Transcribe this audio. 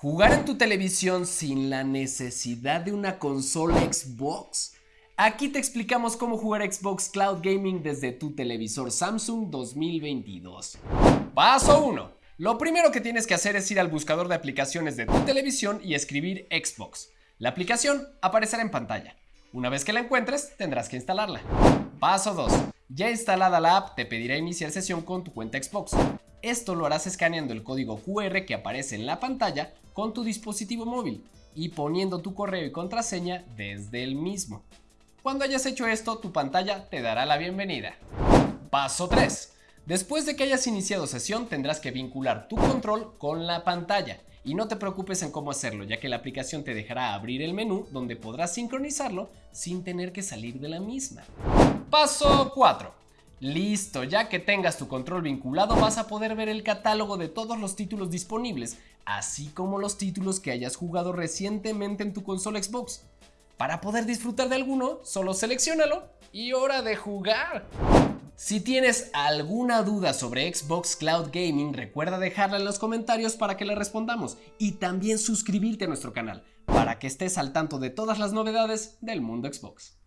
¿Jugar en tu televisión sin la necesidad de una consola Xbox? Aquí te explicamos cómo jugar Xbox Cloud Gaming desde tu televisor Samsung 2022. Paso 1. Lo primero que tienes que hacer es ir al buscador de aplicaciones de tu televisión y escribir Xbox. La aplicación aparecerá en pantalla. Una vez que la encuentres, tendrás que instalarla. Paso 2. Ya instalada la app, te pedirá iniciar sesión con tu cuenta Xbox. Esto lo harás escaneando el código QR que aparece en la pantalla con tu dispositivo móvil y poniendo tu correo y contraseña desde el mismo. Cuando hayas hecho esto, tu pantalla te dará la bienvenida. Paso 3. Después de que hayas iniciado sesión, tendrás que vincular tu control con la pantalla. Y no te preocupes en cómo hacerlo, ya que la aplicación te dejará abrir el menú donde podrás sincronizarlo sin tener que salir de la misma. Paso 4. Listo, ya que tengas tu control vinculado vas a poder ver el catálogo de todos los títulos disponibles, así como los títulos que hayas jugado recientemente en tu consola Xbox. Para poder disfrutar de alguno, solo seleccionalo y hora de jugar. Si tienes alguna duda sobre Xbox Cloud Gaming, recuerda dejarla en los comentarios para que le respondamos y también suscribirte a nuestro canal para que estés al tanto de todas las novedades del mundo Xbox.